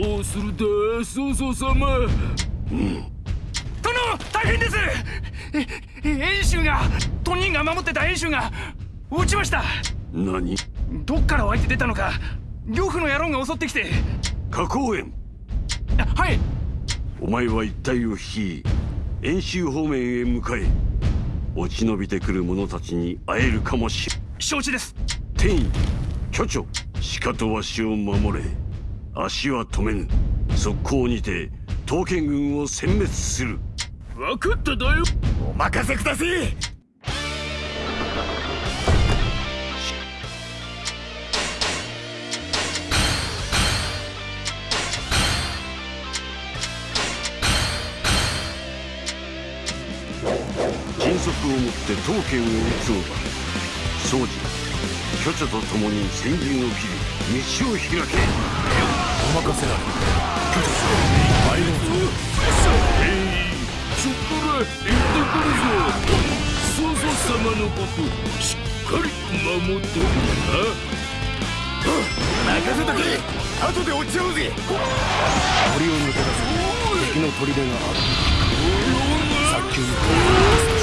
どうするだ曹操様。殿大変です。演習がトニンが守ってた演習が落ちました。何？どっから湧いて出たのか呂布の野郎が襲ってきて。花公園はい。お前は一帯を率い演習方面へ向かえ。落ち延びてくる者たちに会えるかもしれ承知です。天意巨著鹿とわしを守れ足は止めぬ。速攻にて刀剣軍を殲滅する。分かっただよ。お任せください。迅速をもって刀剣を打つのだ庄司巨著と共に先陣を切り道を開けお任せあれ巨著参りますえいそこら行ってくるぞ。曹操様のことしっかり守ってるな任せとけ後で落ちちゃうぜ鳥を抜け出せ敵の砦がある早急に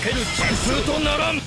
かける陣風とならん。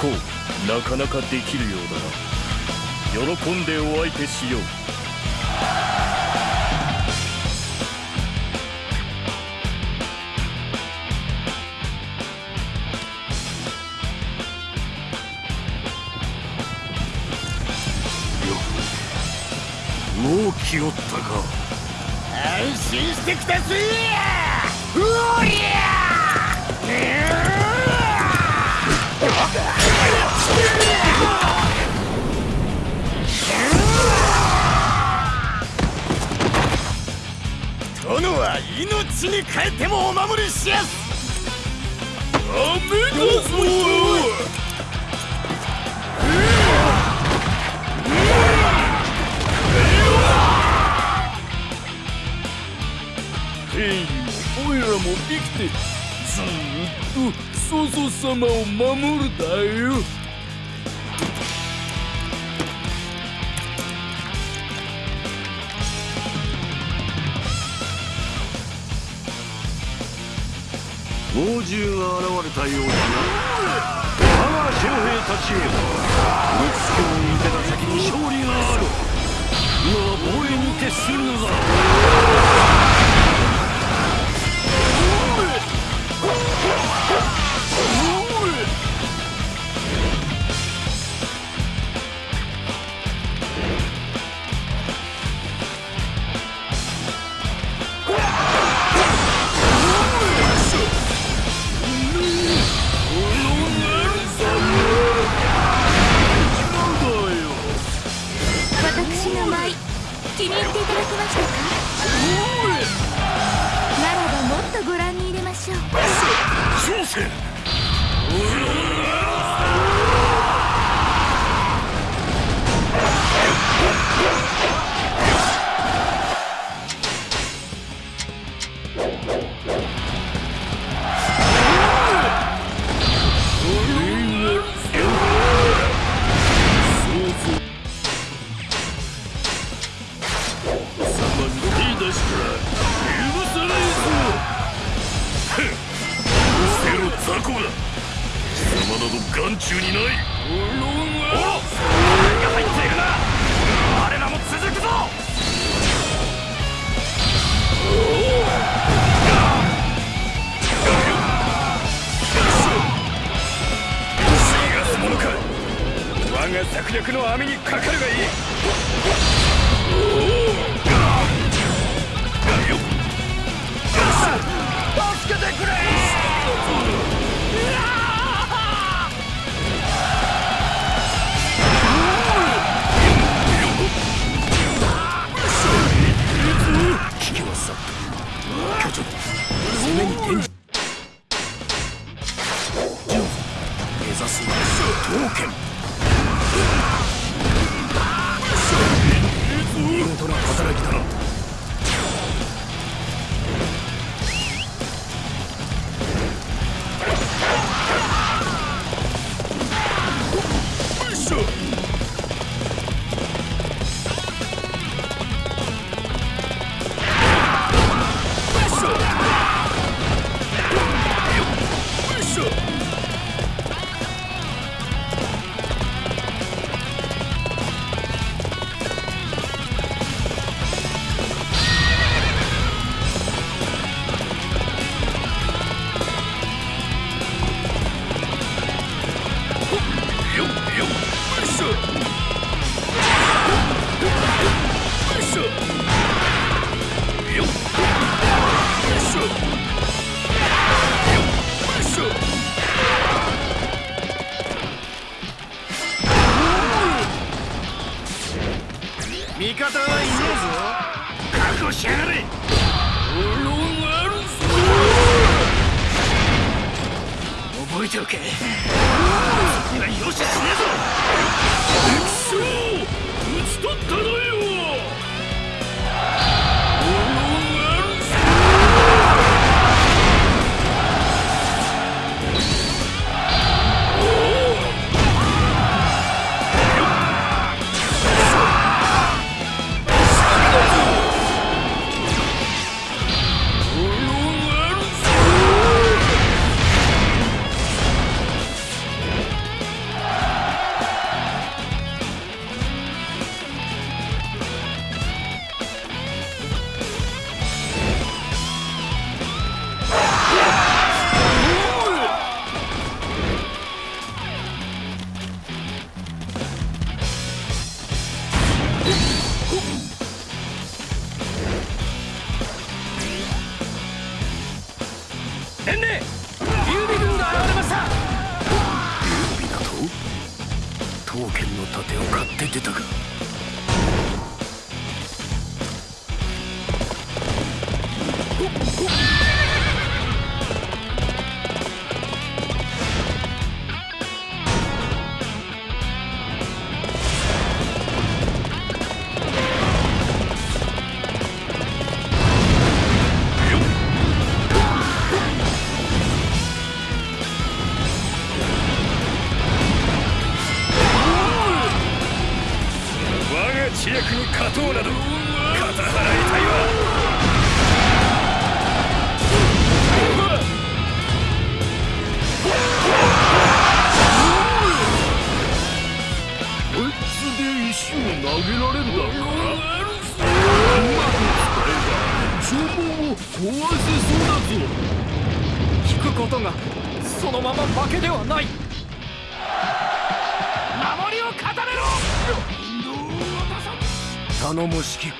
飛行なかなかできるようだな。喜んでお相手しよう。もう気負ったか。安心してきたぜうおり殿は命に変えてもお守りしやす。ダメだぞ兵にもオイラも生きてずっと曹操様を守るだよ猛獣が現れたようだな。我が将兵たちへ六つを抜けた先に勝利がある。今は防衛に徹するのだ。気に入っていただけましたか？ならばもっとご覧に入れましょう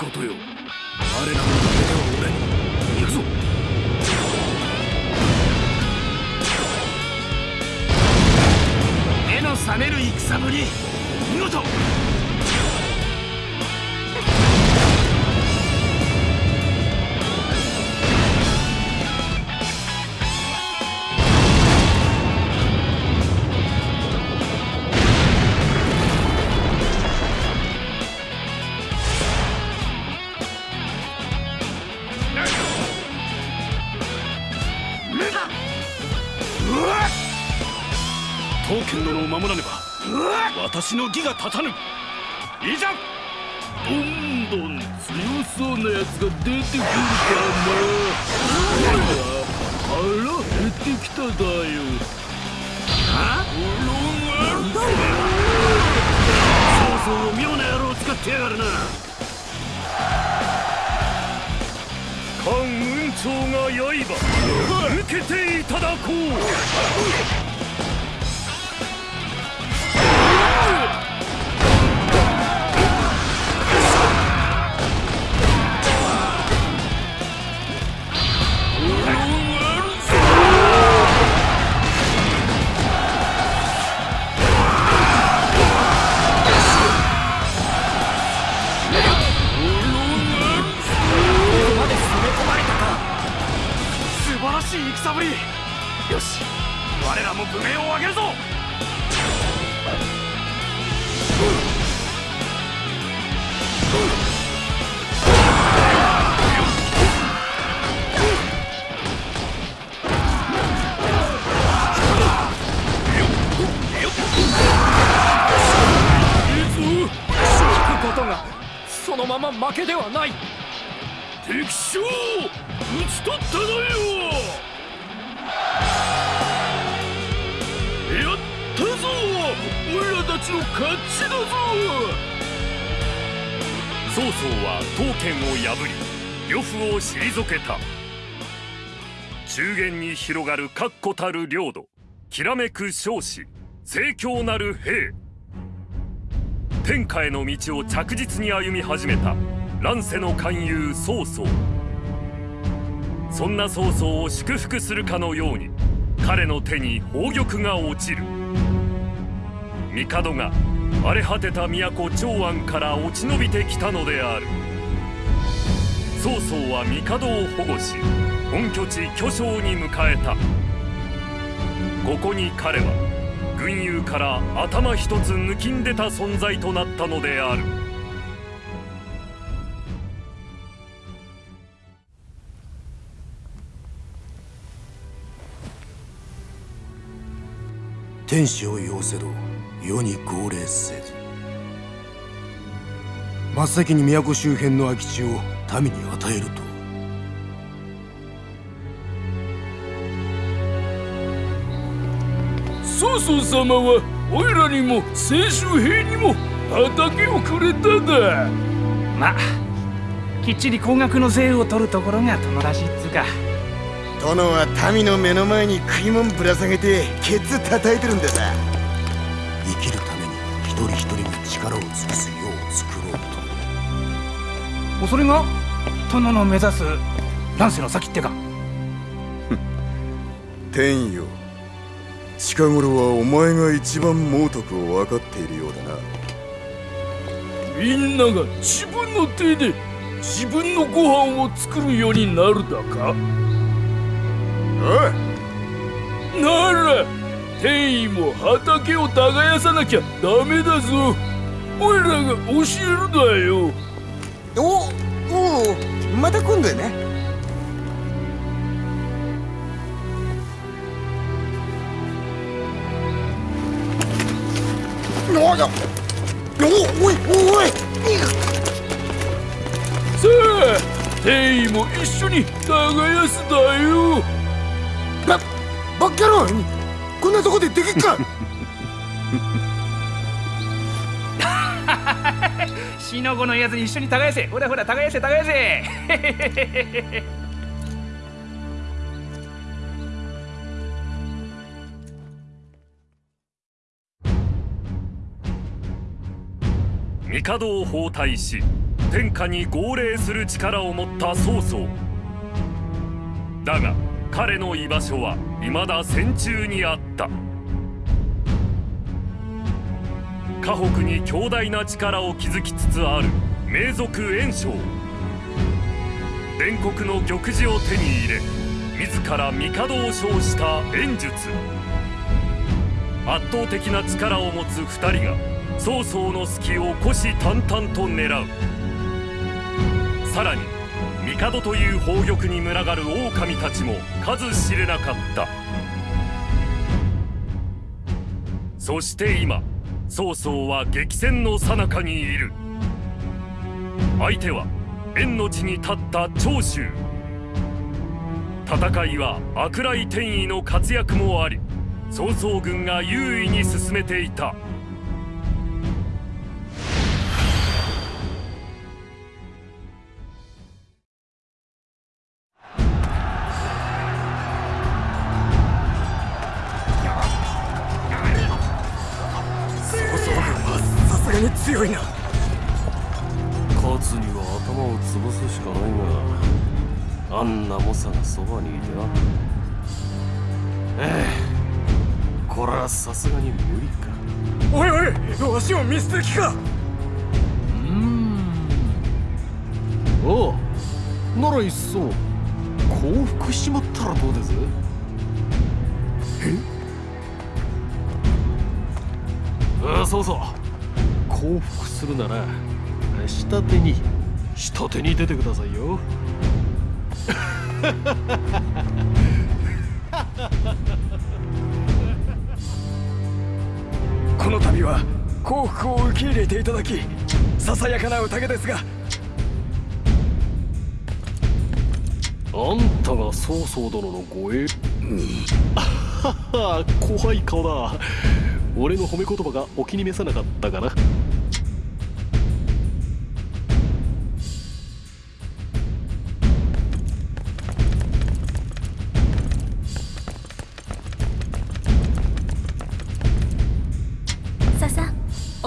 ことよ。しの義が立たぬ。いざどんどん強そうなやつが出てくるかな腹減ってきただよ。あっそうそう妙な野郎を使ってやがるな。関雲長が刃受けていただこう。しい戦ぶり。よし我らも武名を上げるぞ。引くことがそのまま負けではない。敵将討ち取ったのよ。ちの勝ちだぞ曹操は刀剣を破り呂布を退けた。中原に広がる確固たる領土きらめく少子盛況なる兵。天下への道を着実に歩み始めた。乱世の勧誘曹操。そんな曹操を祝福するかのように彼の手に宝玉が落ちる。帝が荒れ果てた都長安から落ち延びてきたのである。曹操は帝を保護し本拠地巨匠に迎えた。ここに彼は軍友から頭一つ抜きんでた存在となったのである。天使を要せど世に号令せず。真っ先に都周辺の空き地を民に与えると。曹操様はおいらにも清州兵にも畑をくれただ。まあきっちり高額の税を取るところが殿らしいっつうか。殿は民の目の前に食いもんぶら下げてケツ叩いてるんださそれが殿の目指す乱世の先ってか。天よ近頃はお前が一番猛徳を分かっているようだな。みんなが自分の手で自分のご飯を作るようになるだか。おい。なら天意も畑を耕さなきゃダメだぞ。おいらが教えるだよおおうまた今度やね。おやおおいおい。さあ天意も一緒に耕すだよ。ばバッカローこんなとこでできっか 死の子のやつに一緒に耕せ。ほらほら耕せ耕せ。帝を包帯し天下に号令する力を持った曹操。だが彼の居場所は未だ戦中にあった。河北に強大な力を築きつつある名族袁紹伝国の玉璽を手に入れ自ら帝を称した袁術。圧倒的な力を持つ二人が曹操の隙を虎視眈々と狙う。さらに帝という宝玉に群がる狼たちも数知れなかった。そして今曹操は激戦の最中にいる。相手は縁の地に立った長州。戦いは悪来天意の活躍もあり曹操軍が優位に進めていた。さすがに無理か。おいおいわしを見捨て気かおう。ならいっそ降伏しちまったらどうです？え？あそうそう。降伏するなら下手に下手に出てくださいよ この度は幸福を受け入れていただきささやかな宴ですが。あんたが曹操殿の護衛？あはは怖い顔だ。俺の褒め言葉がお気に召さなかったかな。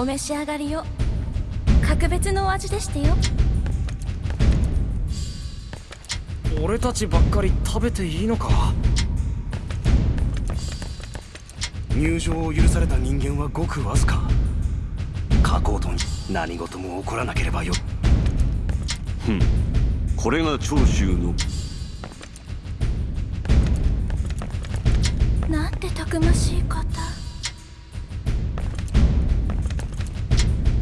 お召し上がりよ格別のお味でしてよ。俺たちばっかり食べていいのか？入場を許された人間はごくわずか。加工と何事も起こらなければよ。これが長州の。なんてたくましい方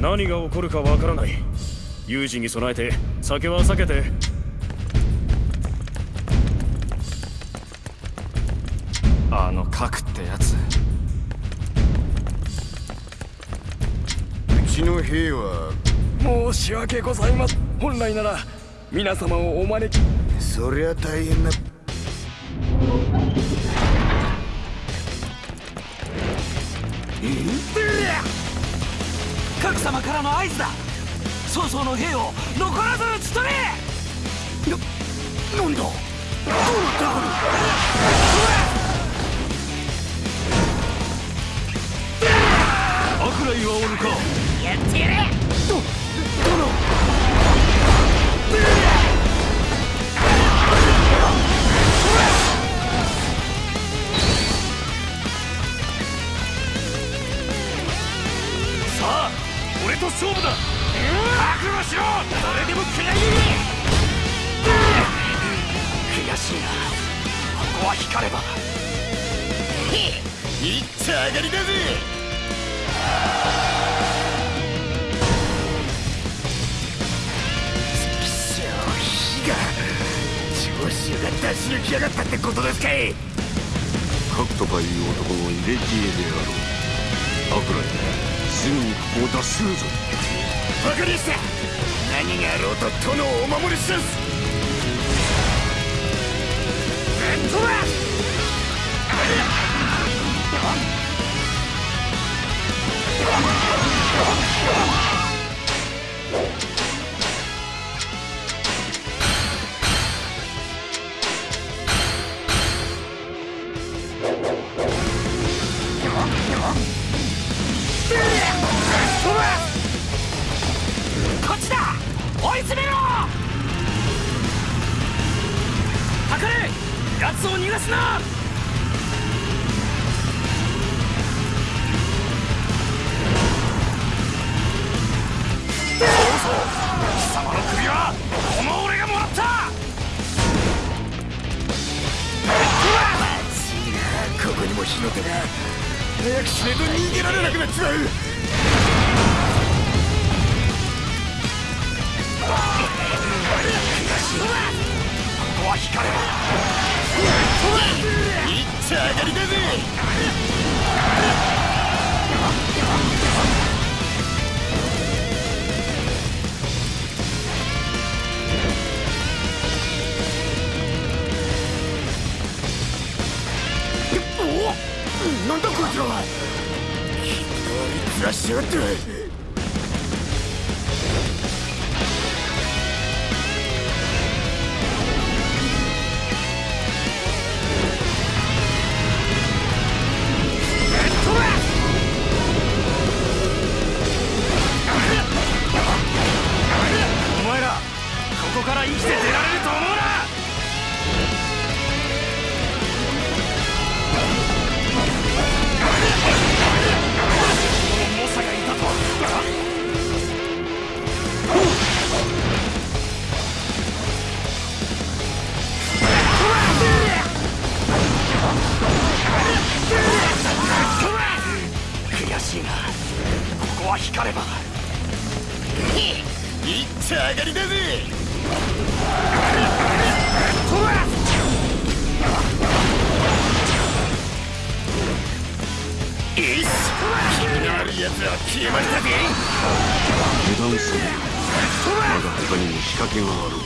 何が起こるかわからない。有事に備えて酒は避けて。あの核ってやつ。うちの兵は。申し訳ございません本来なら皆様をお招き。そりゃ大変な合図だ。曹操の兵を残らず討ち取れ。なんだ？悪来はおるか。やってやれ。さあと勝負だ。覚悟しろ。それでも食らい悔しいな。ここは光れば。いっちゃ上がりだぜ。火が長州が出し抜きやがったってことですかい。核とかいう男の入れ知恵であろう。悪来すぐにここを脱するぞ。わかりました何があろうと殿をお守りしますなんとだ！こ っ決まりだぜ油断するまだ他にも仕掛けがある。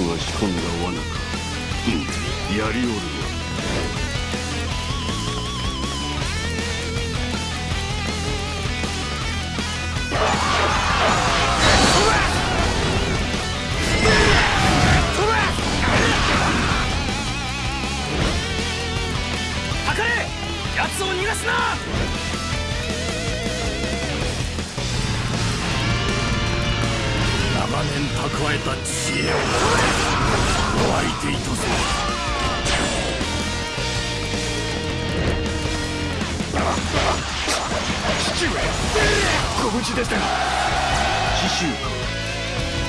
그것이 겁니다.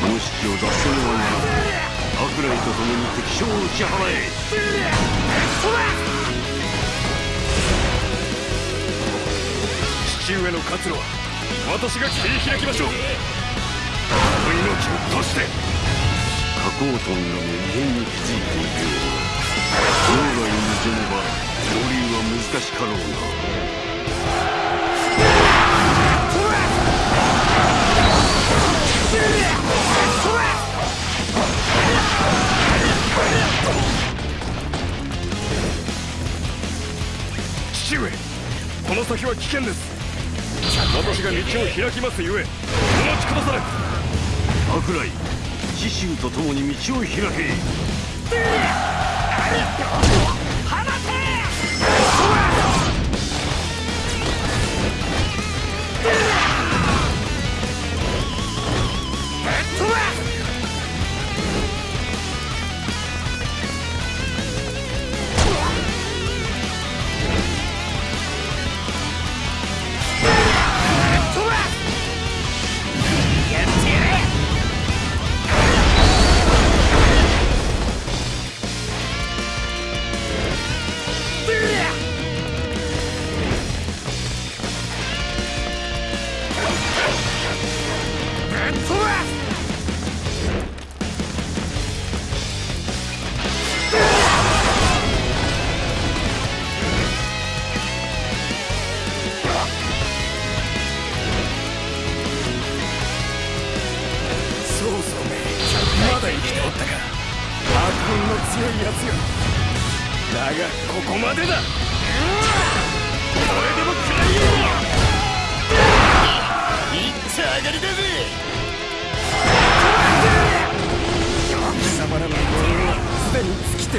無意識を出せぬような白雷と共に敵将を打ち払え父上の活路は私が切り開きましょう命を賭して加工トンがも異変に気づいていくよう脳外に臨めば上流は難しかろうな Yeah! 父上この先は危険です。私が道を開きますゆえお待ちくだされ。悪雷刺繍と共に道を開け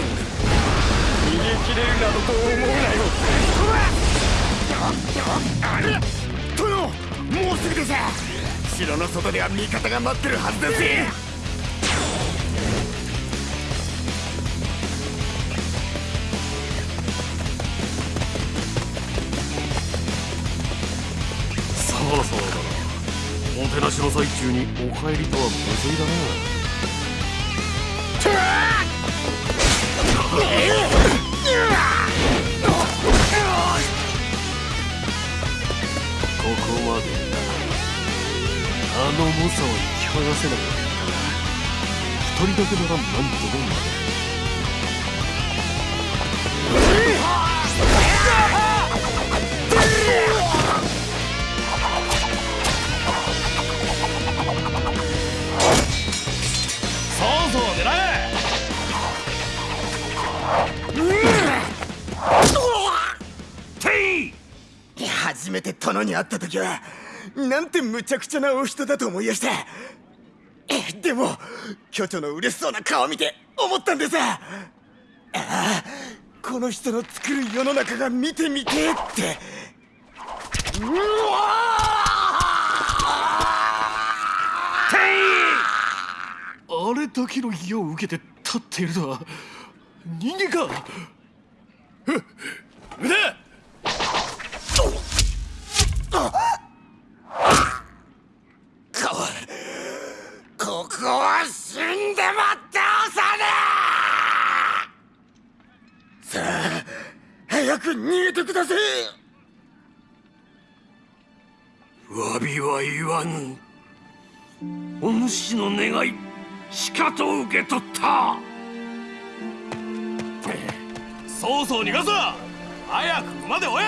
逃げ切れるなどと思うなよ。あれ殿もうすぐです城の外では。味方が待ってるは。ずですさあさあだなおてなしの最中にお帰りとは。無粋だなここまでだ。あの猛者は引き剥がせなかったが一人だけなら何ともなる。初めて殿に会った時はなんて無茶苦茶なお人だと思いやしたでも巨長の嬉しそうな顔を見て思ったんでさああこの人の作る世の中が見てみてえって。うわあれだけの意を受けて立っているのは人間か？腕ここは死んでも倒さね。えさあ早く逃げてください。詫びは言わぬお主の願いしかと受け取った。そうそう逃がすな早く馬で追え！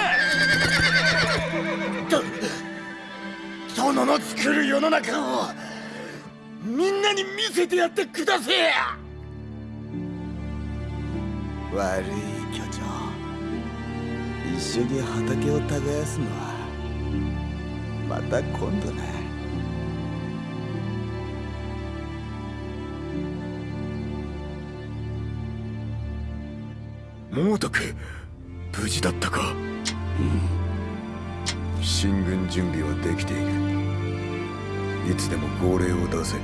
殿の作る世の中をみんなに見せてやってください悪い巨長一緒に畑を耕すのはまた今度な猛徳無事だったか？うん。進軍準備はできている。いつでも号令を出せ。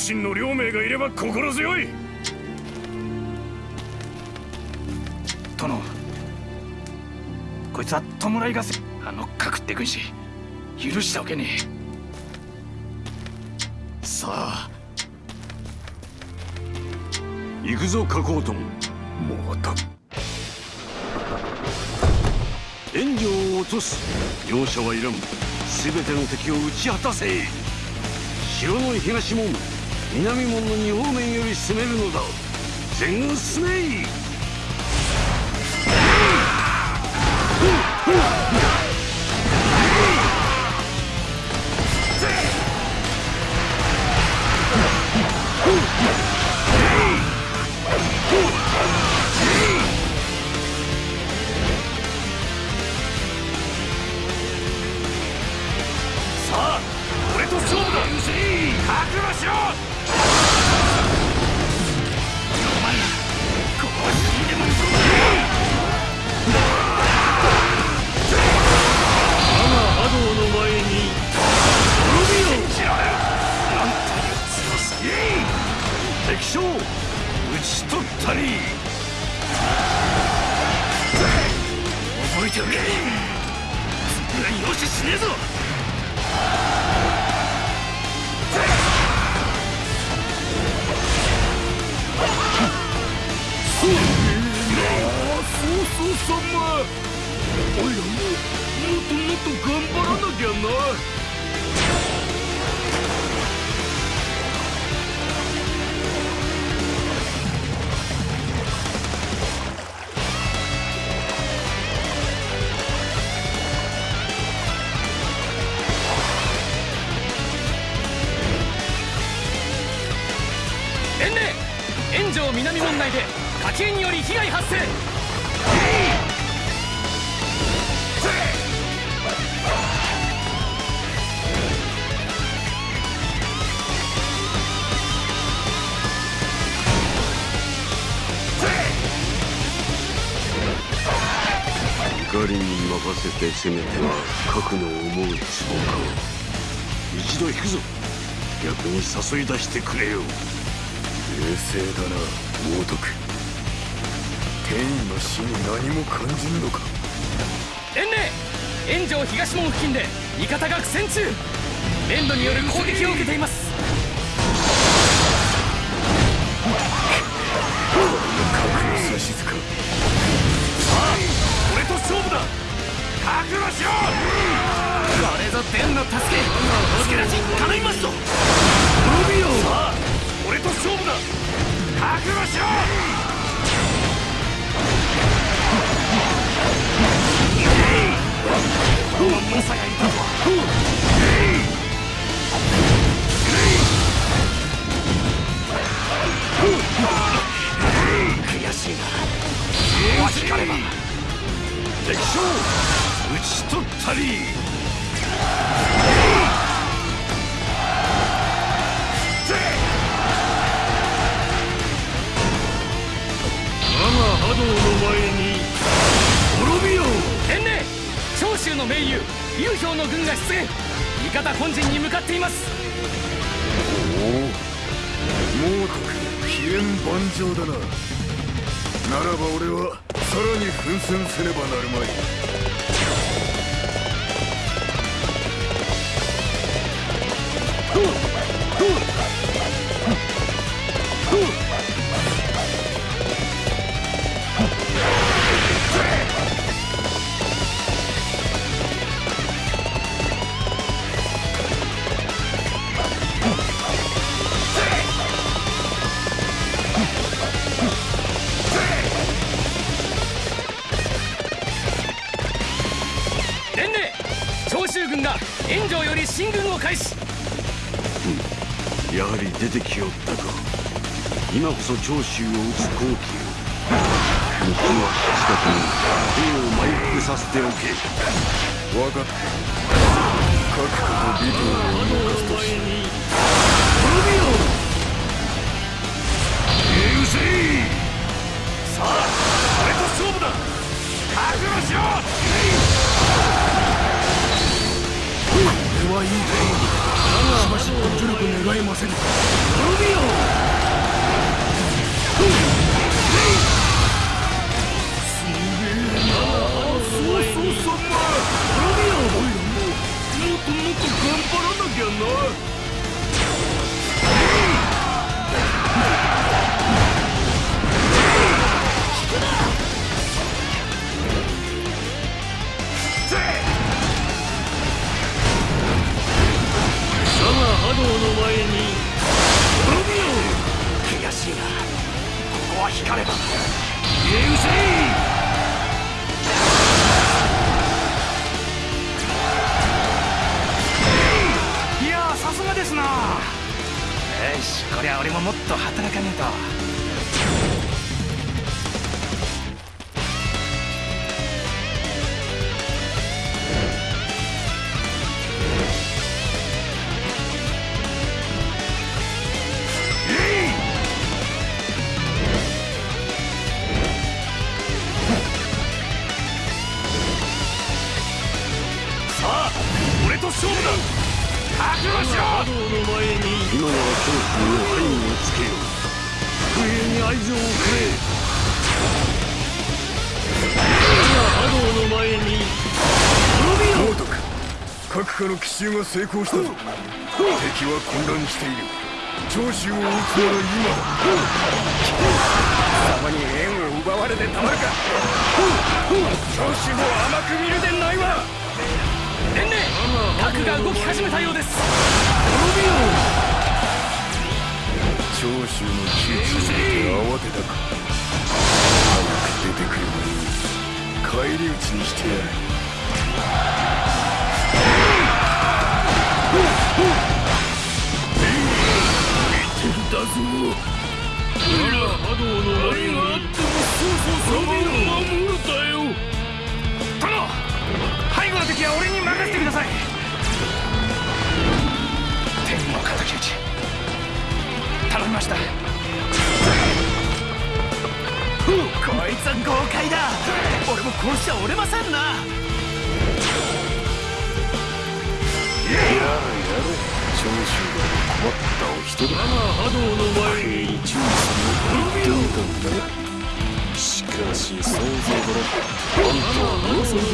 利天学信の両名がいれば心強い。殿こいつは弔い合戦あのかくって軍師許しておけねえ。さあ。行くぞ加工トンも。うと援助を落とす。容赦はいらん。全ての敵を打ち果たせ。城の東門。南門の二方面より攻めるのだ。全軍進めい。せめては核の思うつぼか一度引くぞ。逆に誘い出してくれよ。冷静だな猛徳天意の死に何も感じんのか。伝令炎上東門付近で味方が苦戦中。連土による攻撃を受けています。核の指図か覚悟しろこれぞ伝の助け助け出し頼みますぞロビオさあ俺と勝負だ覚悟しろ猛者がいたとは悔しいな。わしかれば。敵将討ち取ったり。我が波動の前に滅びよ伝令長州の盟友劉氷の軍が出現。味方本陣に向かっています。猛徳飛燕万丈だな。ならば俺はさらに奮戦せねばなるまい伝令長州軍が炎上より進軍を開始。やはり出てきよったか。今こそ長州を討つ好機よ。向こうは近くに兵を埋伏させておけ。分かった。各家と美分を動かすとし。成功したぞ。敵は混乱している。長州を討つなら今だ貴様に縁を奪われてたまるか。長州も甘く見るでないわ。伝令核が動き始めたようです。長州の窮地を見て慌てたか。早く出てくればいい返り討ちにしてやる。波動の前があってもそうそう守るだよ殿背後の敵は俺に任せてください。天の敵討ち。頼みました。こいつは豪快だ。俺もこうしちゃ折れませんな。長州が困ったお人だ波動の前に注意すると言ったがしかし想像だろあんたはもうすぐに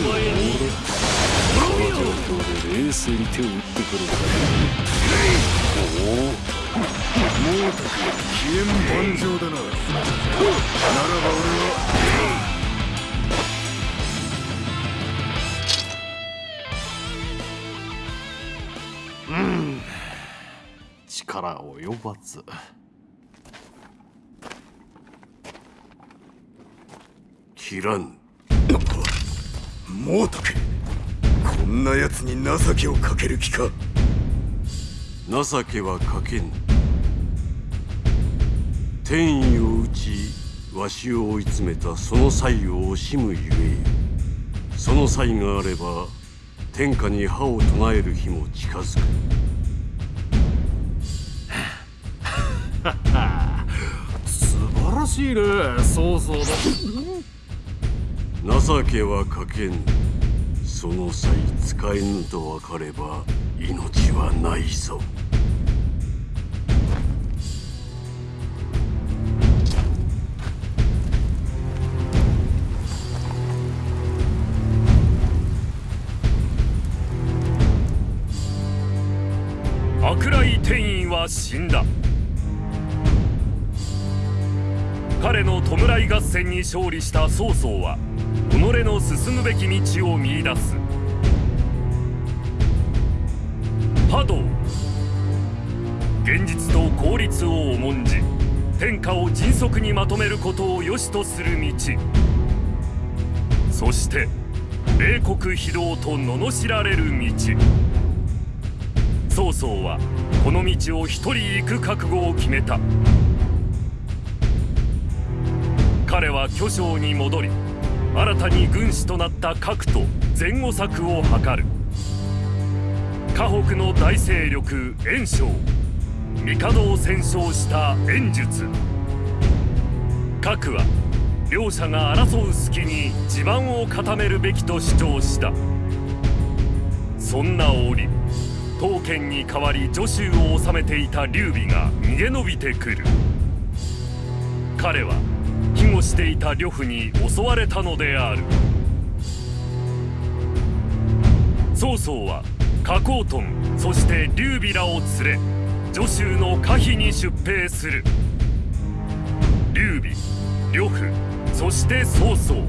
この状況で冷静に手を打ってくるかおお猛徳飛燕万丈だなならば俺は力及ばず。切らぬ猛徳こんな奴に情けをかける気か。情けはかけぬ天意を打ちわしを追い詰めたその際を惜しむゆえその際があれば天下に歯を唱える日も近づく素晴らしいねそうそうだ。情けはかけぬその際使えぬと分かれば命はないぞ。悪来天院は死んだ。彼の弔い合戦に勝利した曹操は己の進むべき道を見出す。波動。現実と効率を重んじ天下を迅速にまとめることを良しとする道。そして冷酷非道と罵られる道。曹操はこの道を一人行く覚悟を決めた。彼は巨匠に戻り新たに軍師となった核と前後策を図る。河北の大勢力袁紹帝を戦勝した袁術。核は両者が争う隙に地盤を固めるべきと主張した。そんな折刀剣に代わり助手を治めていた劉備が逃げ延びてくる。彼は庇護していた呂布に襲われたのである。曹操は加工トンそして劉備らを連れ助手の可否に出兵する。劉備呂布そして曹操。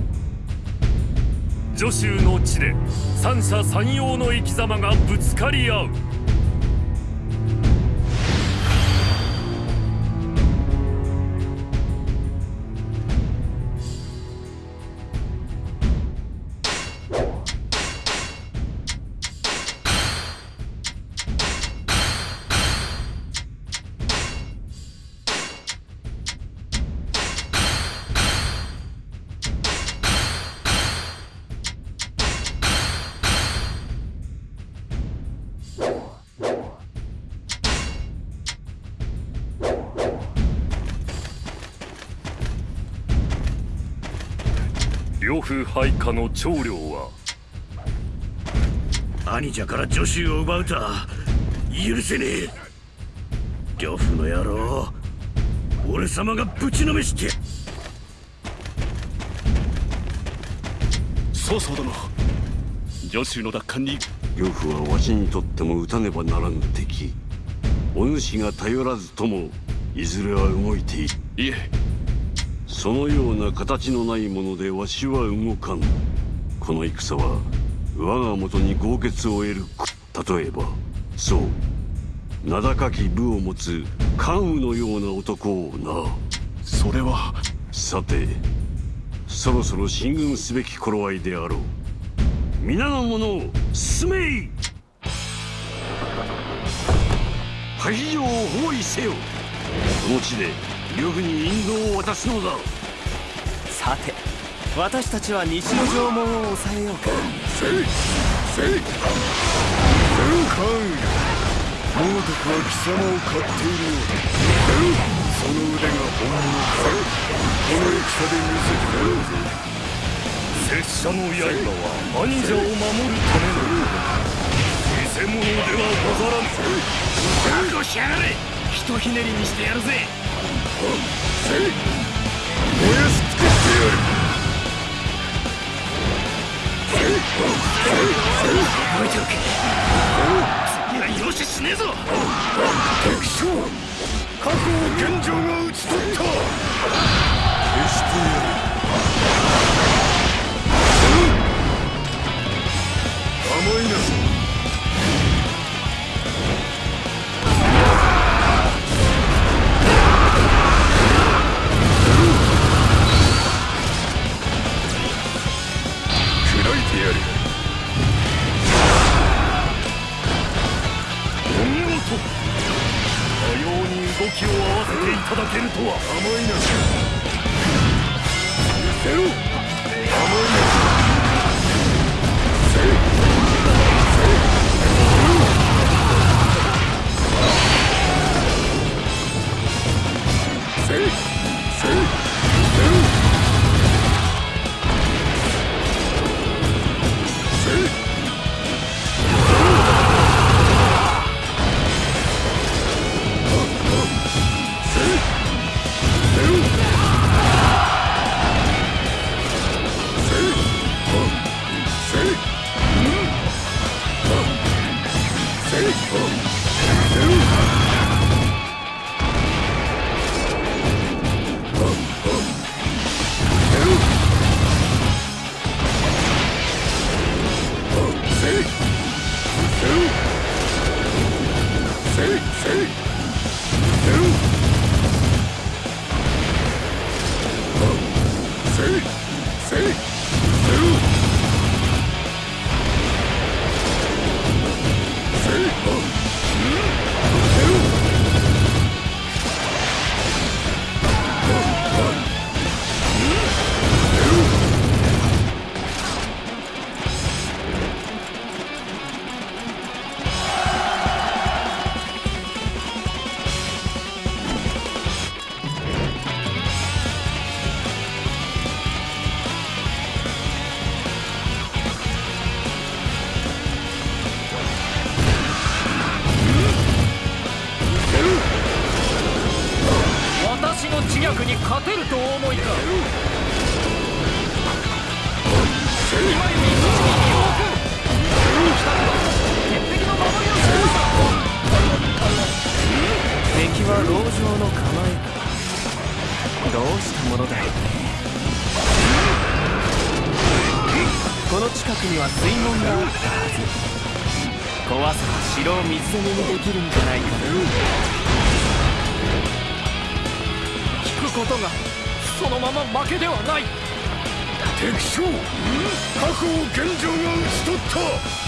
助手の地で三者三様の生き様がぶつかり合う。呂布配下の長領は。兄者から助手を奪うとは許せねえ。呂布の野郎俺様がぶちのめして。曹操殿。助手の奪還に。呂布はわしにとっても撃たねばならぬ敵。お主が頼らずともいずれは動いている。いえそのような形のないものでわしは動かん。この戦は我が元に豪傑を得る。例えばそう。名高き部を持つ関羽のような男をな。それは。さてそろそろ進軍すべき頃合いであろう。皆の者を進めい。萩城を包囲せよ。この地で呂布に引導を渡すのだ。さて私たちは西の城門を抑えようか。せいせいカン猛毒は貴様を買っている。ようだその腕が本物。かこの戦で見せてやろうぜ拙者の刃は兄者を守るための。偽物ではござらぬ覚悟しやがれ。ひとひねりにしてやるぜせい燃やし尽くしてやる覚えておけ次は容赦しねえぞ敵将過去を現状が討ち取った決してやる力に勝てるとお思いか。敵は牢城の構えどうしたものだよこの近くには水門があったはず。怖さは城を水攻めにできるんじゃないかな。ことがそのまま負けではない。敵将過去を現状が討ち取った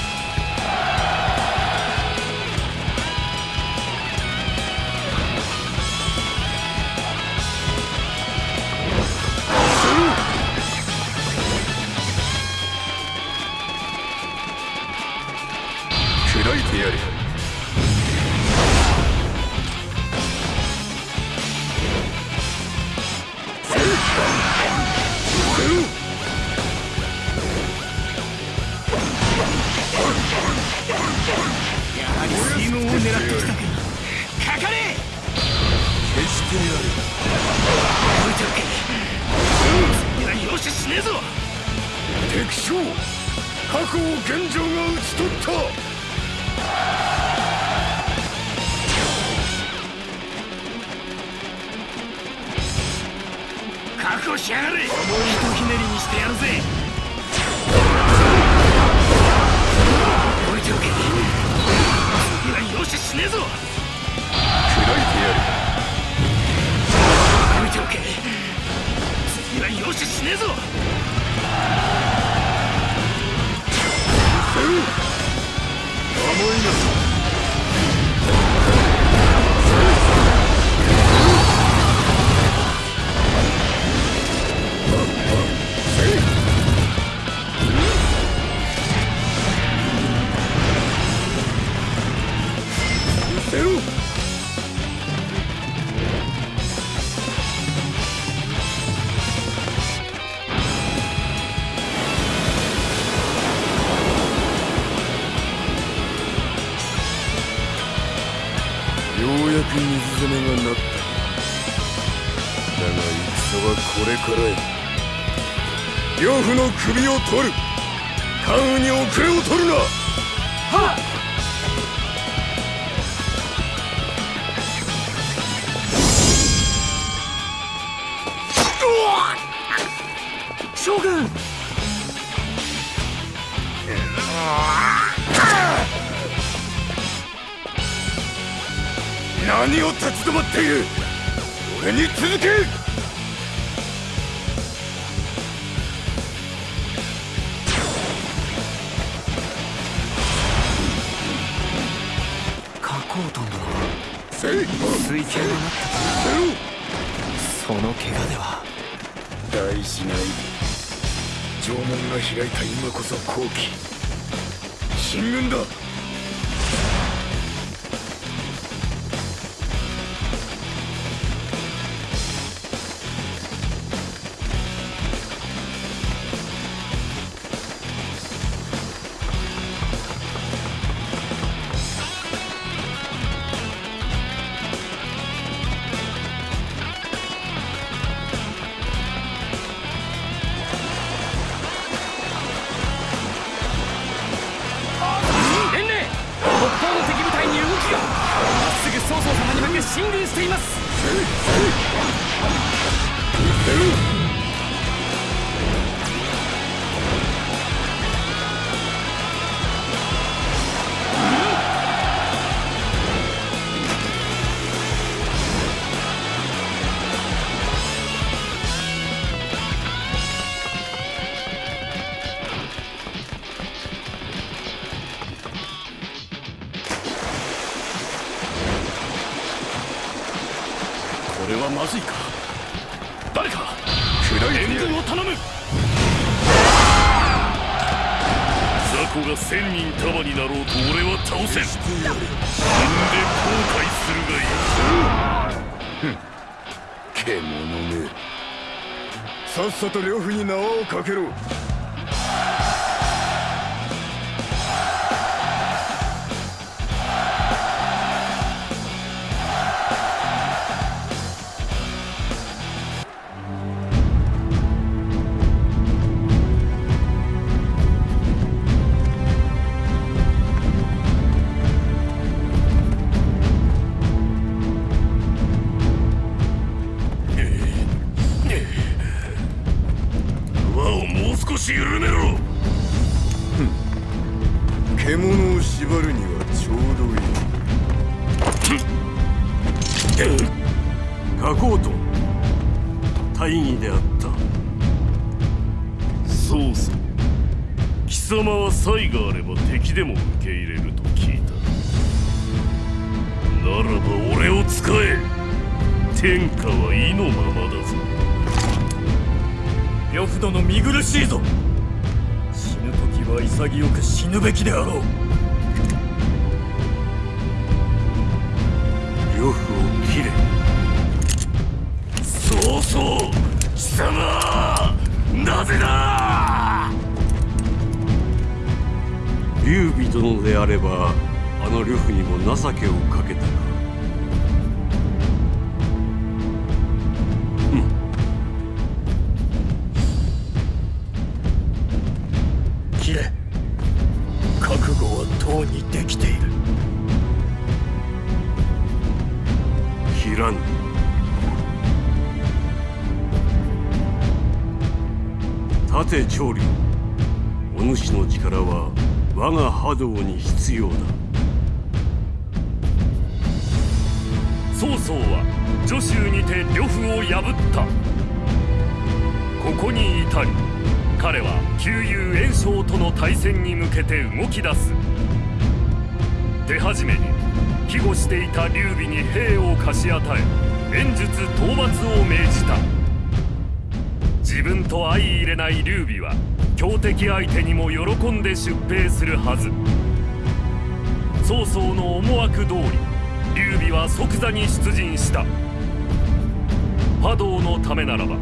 取る。Юнкеру. なぜだ。劉備殿であればあの呂布にも情けをかけたか。お主の力は我が波動に必要だ。曹操は徐州にて呂布を破った。ここに至り彼は旧友袁紹との対戦に向けて動き出す。手始めに庇護していた劉備に兵を貸し与え演術討伐を命じた。自分と相入れない劉備は強敵相手にも喜んで出兵するはず。曹操の思惑通り劉備は即座に出陣した。波動のためならば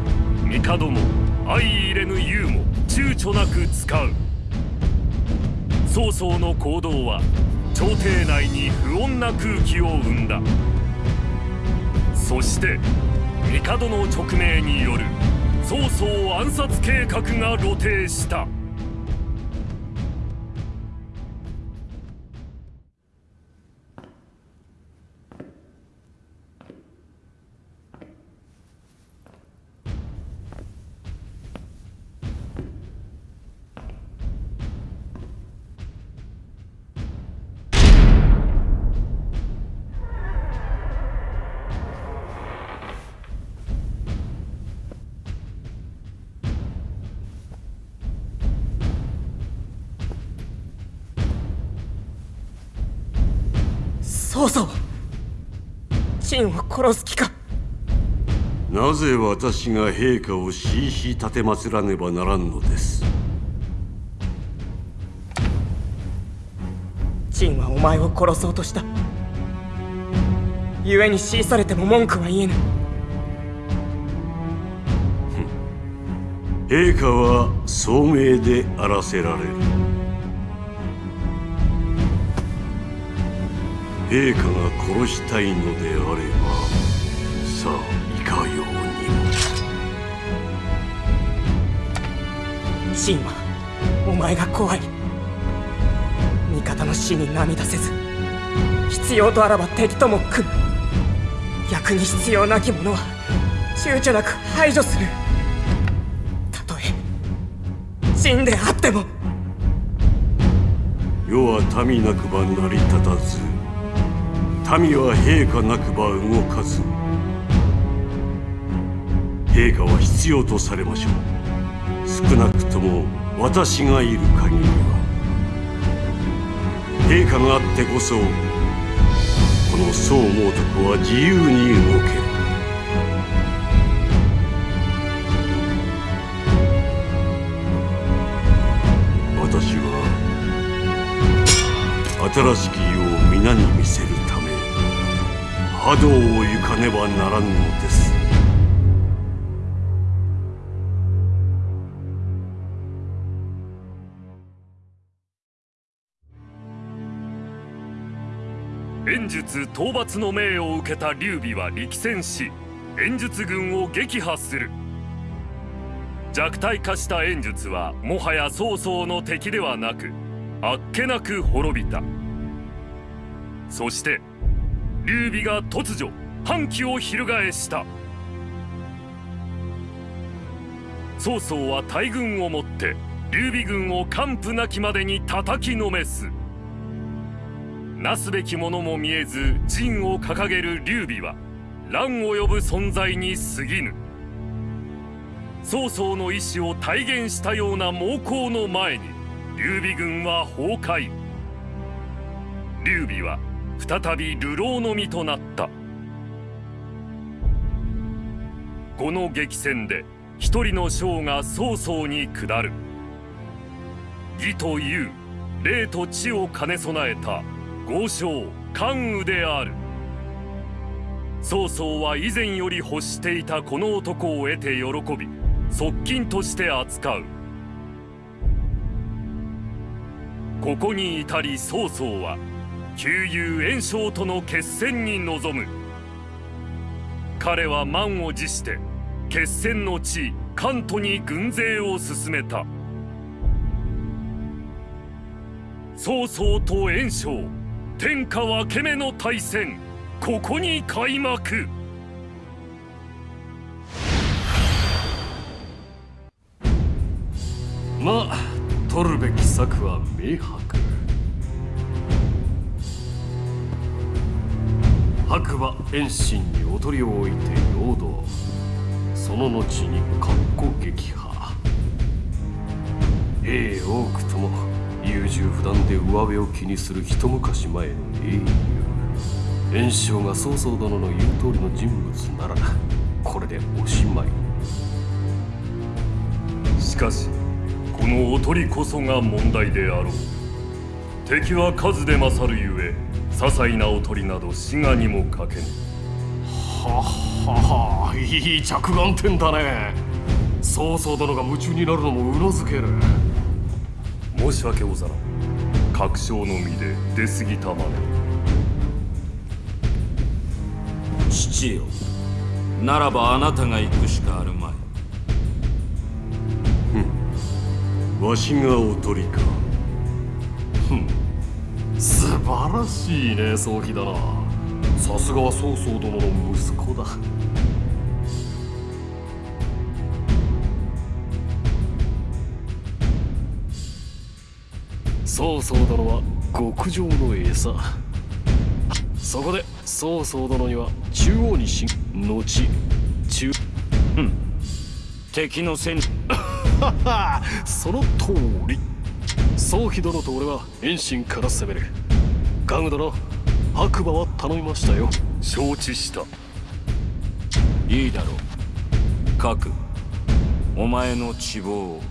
帝も相入れぬ勇も躊躇なく使う。曹操の行動は朝廷内に不穏な空気を生んだ。そして帝の勅命による曹操暗殺計画が露呈した。曹操陳を殺す気か。なぜ私が陛下をしいし立てまつらねばならんのです？陳はお前を殺そうとした。故に強いされても文句は言えぬ。陛下は聡明であらせられる陛下が殺したいのであればさあいかようにも。陳はお前が怖い。味方の死に涙せず。必要とあらば敵とも組む。逆に必要なき者は躊躇なく排除する。たとえ。陳であっても。世は民なくば成り立たず民は陛下なくば動かず陛下は必要とされましょう。少なくとも私がいる限りは。陛下があってこそこの宋猛徳は自由に動ける。私は新しき世を皆に見せる。波動を行かねばならぬのです。演術討伐の命を受けた劉備は力戦し演術軍を撃破する。弱体化した演術はもはや曹操の敵ではなくあっけなく滅びた。そして劉備が突如反旗を翻した。曹操は大軍をもって劉備軍を完膚なきまでに叩きのめす。なすべきものも見えず陣を掲げる劉備は乱を呼ぶ存在に過ぎぬ。曹操の意志を体現したような猛攻の前に劉備軍は崩壊。劉備は再び流浪の身となった。この激戦で一人の将が曹操に下る。義と勇霊と知を兼ね備えた豪将関羽である。曹操は以前より欲していたこの男を得て喜び側近として扱う。ここに至り曹操は旧友袁紹との決戦に臨む。彼は満を持して決戦の地関東に軍勢を進めた。曹操と袁紹天下分け目の対戦ここに開幕。まあ取るべき策は明白。白馬遠心におとりを置いて陽動。その後に格好撃破。兵多くとも優柔不断で上辺を気にする一昔前の英雄。袁紹が曹操殿の言う通りの人物ならこれでおしまい。しかしこのおとりこそが問題であろう。敵は数で勝るゆえ些細なおとりなど滋賀にもかけぬ。はははいい着眼点だね。曹操殿が夢中になるのもうなずける。申し訳ござらん。確証の身で出過ぎたまで父よならばあなたが行くしかあるまい。わしがおとりか。素晴らしいね早期だな。さすがは曹操殿の息子だ。曹操殿は極上の餌。そこで曹操殿には中央に進後中敵の戦。その通り。宗妃殿と俺は遠心から攻める。ガグ殿白馬は頼みましたよ。承知した。いいだろう。各お前の希望を。